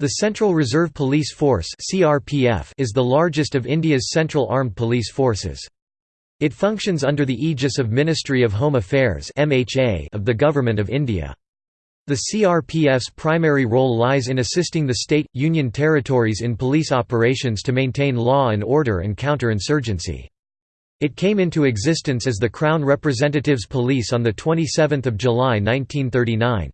The Central Reserve Police Force is the largest of India's central armed police forces. It functions under the aegis of Ministry of Home Affairs of the Government of India. The CRPF's primary role lies in assisting the state, union territories in police operations to maintain law and order and counter-insurgency. It came into existence as the Crown Representatives Police on 27 July 1939.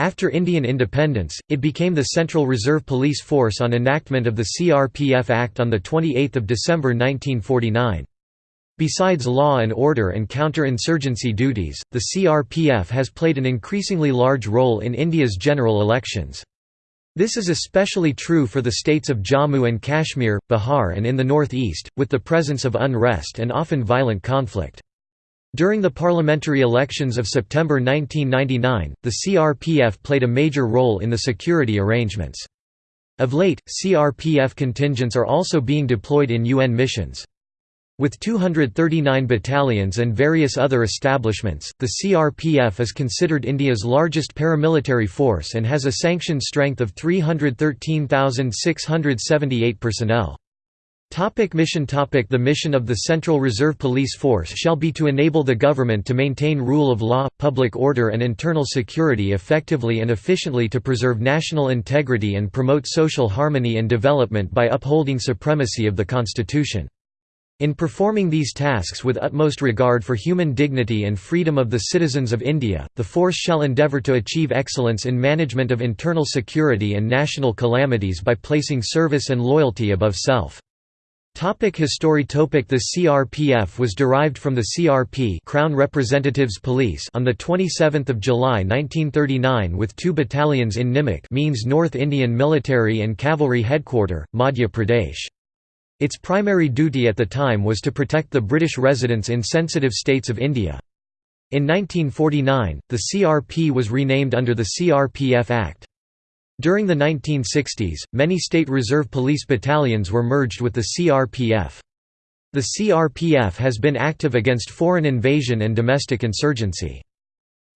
After Indian independence, it became the Central Reserve Police Force on enactment of the CRPF Act on 28 December 1949. Besides law and order and counter-insurgency duties, the CRPF has played an increasingly large role in India's general elections. This is especially true for the states of Jammu and Kashmir, Bihar and in the northeast, with the presence of unrest and often violent conflict. During the parliamentary elections of September 1999, the CRPF played a major role in the security arrangements. Of late, CRPF contingents are also being deployed in UN missions. With 239 battalions and various other establishments, the CRPF is considered India's largest paramilitary force and has a sanctioned strength of 313,678 personnel. Topic mission topic The mission of the Central Reserve Police Force shall be to enable the government to maintain rule of law, public order and internal security effectively and efficiently to preserve national integrity and promote social harmony and development by upholding supremacy of the Constitution. In performing these tasks with utmost regard for human dignity and freedom of the citizens of India, the force shall endeavour to achieve excellence in management of internal security and national calamities by placing service and loyalty above self. Topic history topic The CRPF was derived from the CRP Crown Representatives Police on 27 July 1939 with two battalions in Nimik means North Indian Military and Cavalry Headquarter, Madhya Pradesh. Its primary duty at the time was to protect the British residents in sensitive states of India. In 1949, the CRP was renamed under the CRPF Act. During the 1960s, many state reserve police battalions were merged with the CRPF. The CRPF has been active against foreign invasion and domestic insurgency.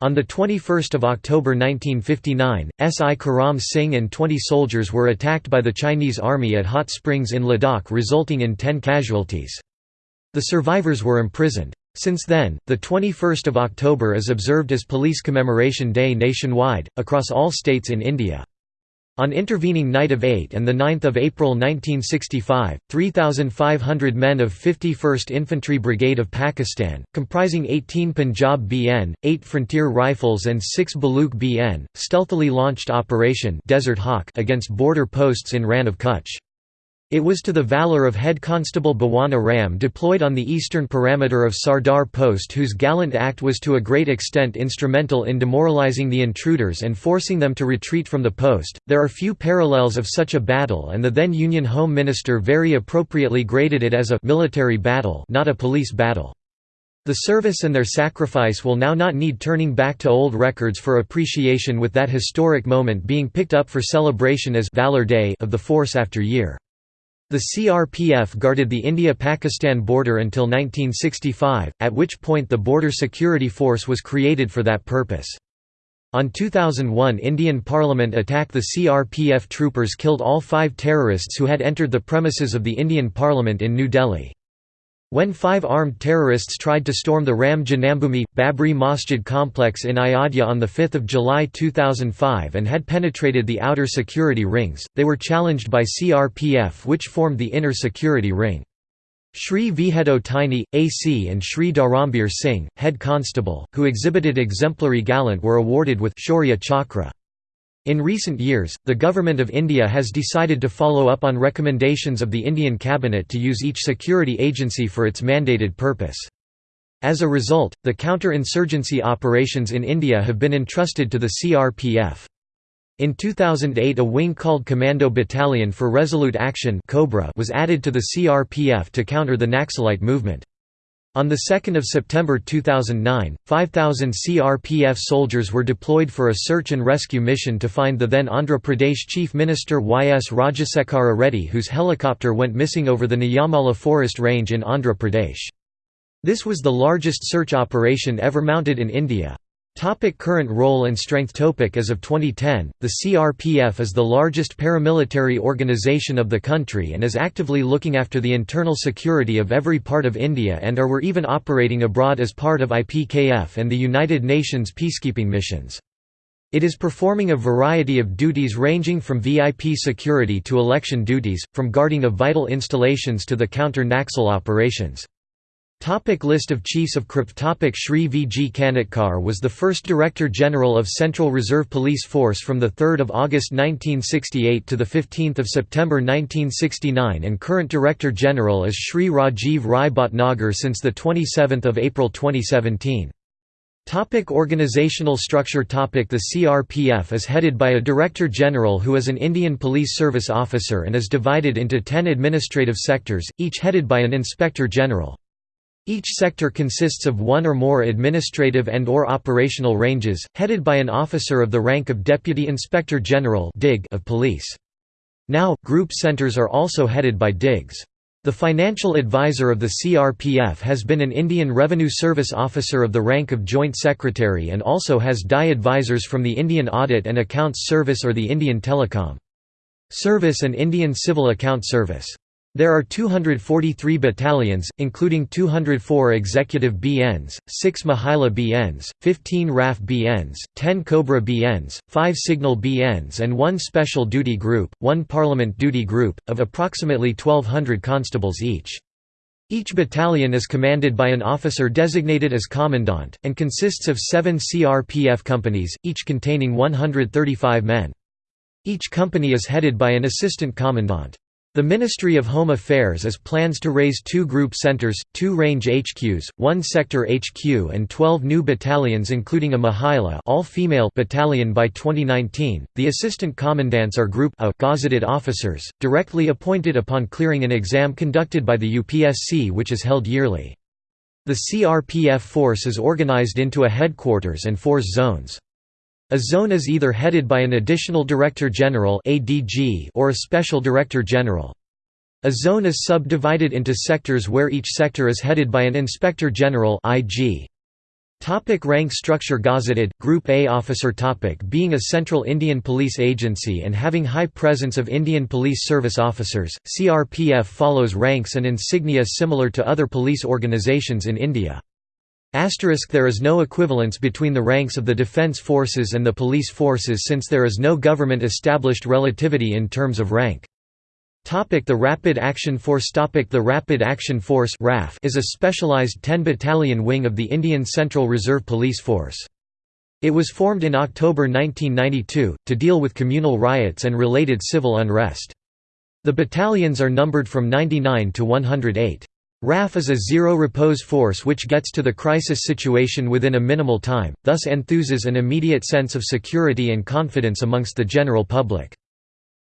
On 21 October 1959, S.I. Karam Singh and 20 soldiers were attacked by the Chinese army at hot springs in Ladakh resulting in 10 casualties. The survivors were imprisoned. Since then, the 21st of October is observed as Police Commemoration Day nationwide, across all states in India. On intervening night of 8 and 9 April 1965, 3,500 men of 51st Infantry Brigade of Pakistan, comprising 18 Punjab BN, 8 Frontier Rifles and 6 Baluch BN, stealthily launched Operation Desert Hawk against border posts in Rann of Kutch. It was to the valour of Head Constable Bhawana Ram deployed on the eastern parameter of Sardar Post whose gallant act was to a great extent instrumental in demoralizing the intruders and forcing them to retreat from the post. There are few parallels of such a battle and the then Union Home Minister very appropriately graded it as a military battle not a police battle. The service and their sacrifice will now not need turning back to old records for appreciation with that historic moment being picked up for celebration as Valor Day of the force after year. The CRPF guarded the India-Pakistan border until 1965, at which point the Border Security Force was created for that purpose. On 2001 Indian Parliament attack the CRPF troopers killed all five terrorists who had entered the premises of the Indian Parliament in New Delhi. When five armed terrorists tried to storm the Ram Janambhoomi, Babri Masjid complex in Ayodhya on 5 July 2005 and had penetrated the outer security rings, they were challenged by CRPF which formed the inner security ring. Shri Vihedo Taini, AC and Shri Dharambir Singh, head constable, who exhibited exemplary gallant were awarded with Shaurya Chakra. In recent years, the Government of India has decided to follow up on recommendations of the Indian Cabinet to use each security agency for its mandated purpose. As a result, the counter-insurgency operations in India have been entrusted to the CRPF. In 2008 a wing called Commando Battalion for Resolute Action was added to the CRPF to counter the Naxalite movement. On 2 September 2009, 5,000 CRPF soldiers were deployed for a search and rescue mission to find the then Andhra Pradesh Chief Minister Y. S. Rajasekhara Reddy whose helicopter went missing over the Nallamala forest range in Andhra Pradesh. This was the largest search operation ever mounted in India. Topic current role and strength Topic As of 2010, the CRPF is the largest paramilitary organization of the country and is actively looking after the internal security of every part of India and are were even operating abroad as part of IPKF and the United Nations peacekeeping missions. It is performing a variety of duties ranging from VIP security to election duties, from guarding of vital installations to the counter-Naxal operations. Topic list of Chiefs of KRIP Topic Shri V. G. Kanetkar was the first Director General of Central Reserve Police Force from 3 August 1968 to 15 September 1969 and current Director General is Shri Rajiv Rai Bhatnagar since 27 April 2017. Topic organizational structure Topic The CRPF is headed by a Director General who is an Indian Police Service officer and is divided into ten administrative sectors, each headed by an Inspector General. Each sector consists of one or more administrative and or operational ranges, headed by an officer of the rank of Deputy Inspector General of Police. Now, group centers are also headed by DIGs. The financial advisor of the CRPF has been an Indian Revenue Service officer of the rank of Joint Secretary and also has DI advisors from the Indian Audit and Accounts Service or the Indian Telecom Service and Indian Civil Account Service. There are 243 battalions, including 204 executive BNs, 6 Mahila BNs, 15 RAF BNs, 10 Cobra BNs, 5 Signal BNs and 1 Special Duty Group, 1 Parliament Duty Group, of approximately 1200 constables each. Each battalion is commanded by an officer designated as commandant, and consists of seven CRPF companies, each containing 135 men. Each company is headed by an assistant commandant. The Ministry of Home Affairs has plans to raise two group centres, two range HQs, one sector HQ and 12 new battalions including a Mahila all-female battalion by 2019. The assistant commandants are Group A gazetted officers, directly appointed upon clearing an exam conducted by the UPSC which is held yearly. The CRPF force is organised into a headquarters and force zones. A zone is either headed by an Additional Director General or a Special Director General. A zone is subdivided into sectors where each sector is headed by an Inspector General IG. Topic rank structure Gazetted, Group A officer topic Being a central Indian police agency and having high presence of Indian Police Service officers, CRPF follows ranks and insignia similar to other police organisations in India. Asterisk there is no equivalence between the ranks of the defence forces and the police forces since there is no government-established relativity in terms of rank. Topic the Rapid Action Force Topic The Rapid Action Force RAF is a specialised 10-battalion wing of the Indian Central Reserve Police Force. It was formed in October 1992, to deal with communal riots and related civil unrest. The battalions are numbered from 99 to 108. RAF is a zero-repose force which gets to the crisis situation within a minimal time, thus enthuses an immediate sense of security and confidence amongst the general public.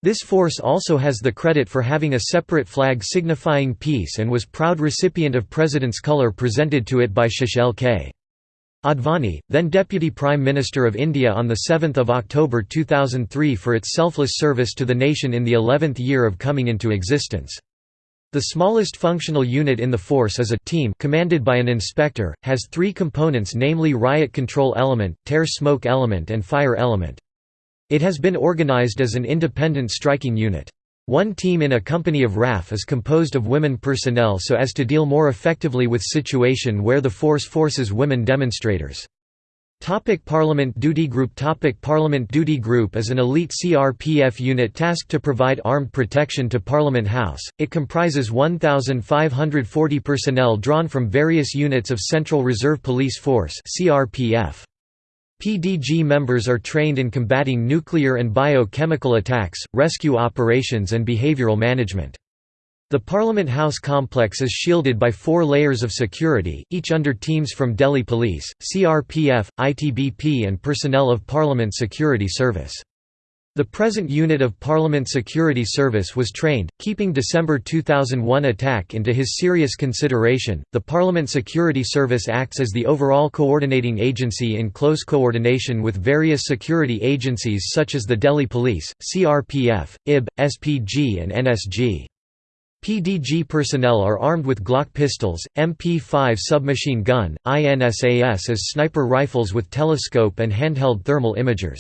This force also has the credit for having a separate flag signifying peace and was proud recipient of President's colour presented to it by Shri L. K. Advani, then Deputy Prime Minister of India on 7 October 2003 for its selfless service to the nation in the 11th year of coming into existence. The smallest functional unit in the force is a team commanded by an inspector, has three components namely riot control element, tear smoke element and fire element. It has been organized as an independent striking unit. One team in a company of RAF is composed of women personnel so as to deal more effectively with situation where the force forces women demonstrators. Topic Parliament Duty Group Topic Parliament Duty Group is an elite CRPF unit tasked to provide armed protection to Parliament House. It comprises 1,540 personnel drawn from various units of Central Reserve Police Force (CRPF). PDG members are trained in combating nuclear and biochemical attacks, rescue operations and behavioural management. The Parliament House complex is shielded by four layers of security, each under teams from Delhi Police, CRPF, ITBP and personnel of Parliament Security Service. The present unit of Parliament Security Service was trained, keeping December 2001 attack into his serious consideration. The Parliament Security Service acts as the overall coordinating agency in close coordination with various security agencies such as the Delhi Police, CRPF, IB, SPG, and NSG. PDG personnel are armed with Glock pistols, MP5 submachine gun, INSAS as sniper rifles with telescope and handheld thermal imagers.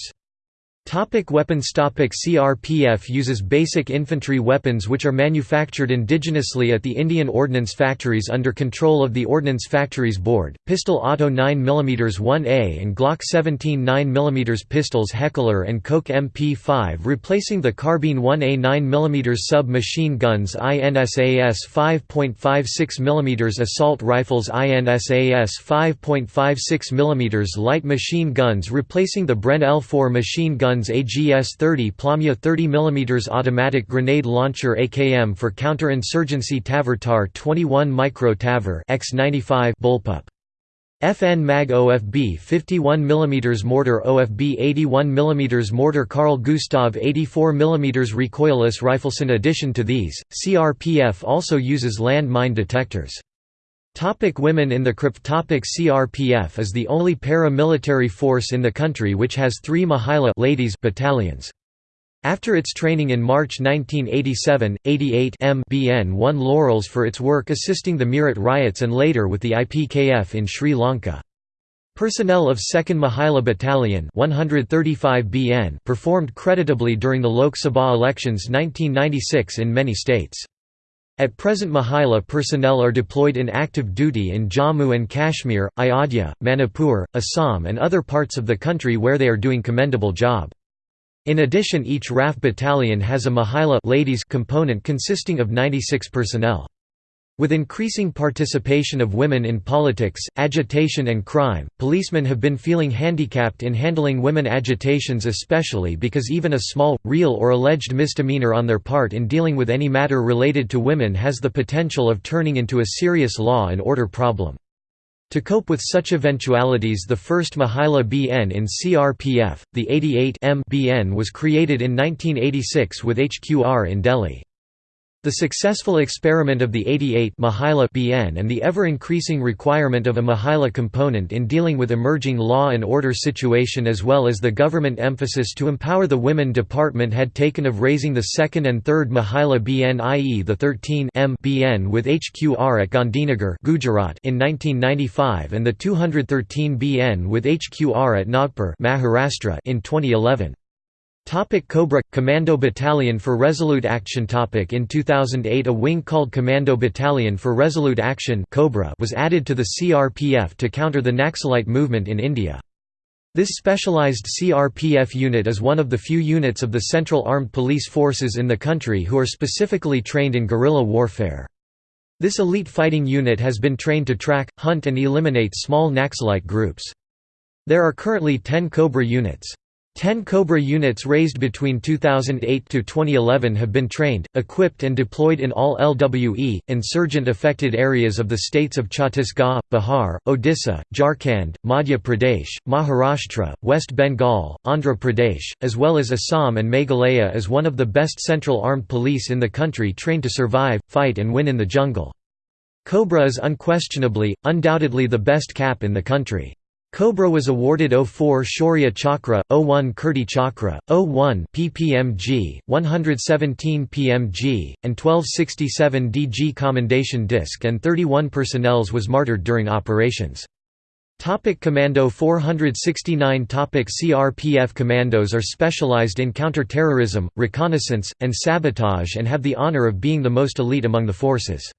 Topic weapons Topic CRPF uses basic infantry weapons which are manufactured indigenously at the Indian Ordnance Factories under control of the Ordnance Factories Board. Pistol Auto 9mm 1A and Glock 17 9mm pistols Heckler and Koch MP5 replacing the carbine 1A 9mm sub-machine guns INSAS 5.56mm assault rifles INSAS 5.56mm light machine guns replacing the Bren L4 machine guns guns AGS-30 Plamya 30 mm automatic grenade launcher AKM for counter-insurgency Tavor 21 Micro Tavor X95 bullpup. FN Mag OFB 51 mm mortar OFB 81 mm mortar Carl Gustav 84 mm recoilless rifles. In addition to these, CRPF also uses land mine detectors. Topic women in the CRP Topic CRPF is the only para-military force in the country which has three Mahila ladies battalions. After its training in March 1987, 88 MBN won laurels for its work assisting the Meerut riots and later with the IPKF in Sri Lanka. Personnel of 2nd Mahila Battalion 135 BN performed creditably during the Lok Sabha elections 1996 in many states. At present Mahila personnel are deployed in active duty in Jammu and Kashmir, Ayodhya, Manipur, Assam and other parts of the country where they are doing commendable job. In addition each RAF battalion has a Mahila ladies component consisting of 96 personnel. With increasing participation of women in politics, agitation and crime, policemen have been feeling handicapped in handling women agitations especially because even a small, real or alleged misdemeanor on their part in dealing with any matter related to women has the potential of turning into a serious law and order problem. To cope with such eventualities the first Mahila BN in CRPF, the 88 M BN was created in 1986 with HQR in Delhi. The successful experiment of the 88 Mahila BN and the ever-increasing requirement of a Mahila component in dealing with emerging law and order situation as well as the government emphasis to empower the women department had taken of raising the second and third Mahila BN i.e. the 13 M BN with HQR at Gandhinagar Gujarat in 1995 and the 213 BN with HQR at Nagpur Maharashtra in 2011. Topic Cobra – Commando Battalion for Resolute Action topic In 2008 a wing called Commando Battalion for Resolute Action Cobra was added to the CRPF to counter the Naxalite movement in India. This specialized CRPF unit is one of the few units of the Central Armed Police Forces in the country who are specifically trained in guerrilla warfare. This elite fighting unit has been trained to track, hunt and eliminate small Naxalite groups. There are currently 10 Cobra units. Ten Cobra units raised between 2008 to 2011 have been trained, equipped and deployed in all LWE, insurgent-affected areas of the states of Chhattisgarh, Bihar, Odisha, Jharkhand, Madhya Pradesh, Maharashtra, West Bengal, Andhra Pradesh, as well as Assam and Meghalaya as one of the best central armed police in the country trained to survive, fight and win in the jungle. Cobra is unquestionably, undoubtedly the best cap in the country. Cobra was awarded 04 Shaurya Chakra, 01 Kirti Chakra, 01 PPMG, 117 PMG, and 1267 DG Commendation Disc and 31 personnels was martyred during operations. Topic Commando 469 Topic CRPF commandos are specialized in counter-terrorism, reconnaissance, and sabotage and have the honor of being the most elite among the forces.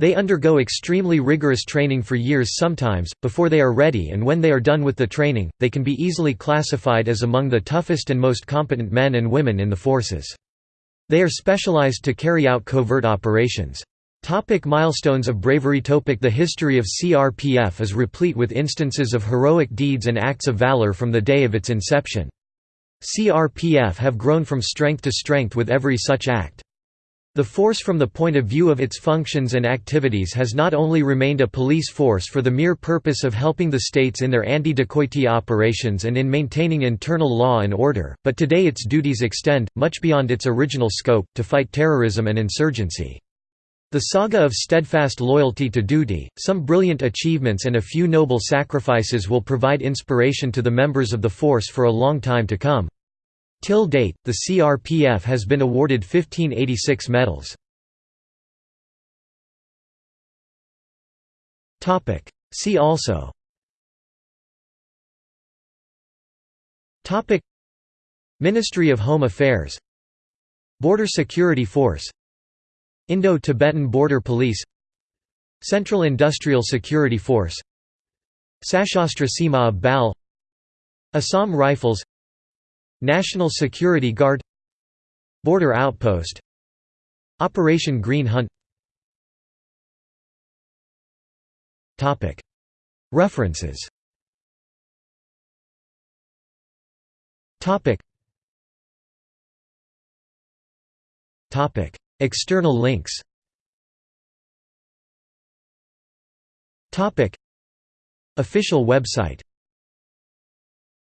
They undergo extremely rigorous training for years sometimes, before they are ready and when they are done with the training, they can be easily classified as among the toughest and most competent men and women in the forces. They are specialized to carry out covert operations. Topic milestones of bravery Topic The history of CRPF is replete with instances of heroic deeds and acts of valor from the day of its inception. CRPF have grown from strength to strength with every such act. The force from the point of view of its functions and activities has not only remained a police force for the mere purpose of helping the states in their anti-dacoity operations and in maintaining internal law and order, but today its duties extend, much beyond its original scope, to fight terrorism and insurgency. The saga of steadfast loyalty to duty, some brilliant achievements and a few noble sacrifices will provide inspiration to the members of the force for a long time to come. Till date, the CRPF has been awarded 1586 medals. See also. Ministry of Home Affairs. Border Security Force. Indo-Tibetan Border Police. Central Industrial Security Force. Sashastra Seema Bal. Assam Rifles. National Security Guard Border Outpost Operation Green Hunt. References. External links. Official website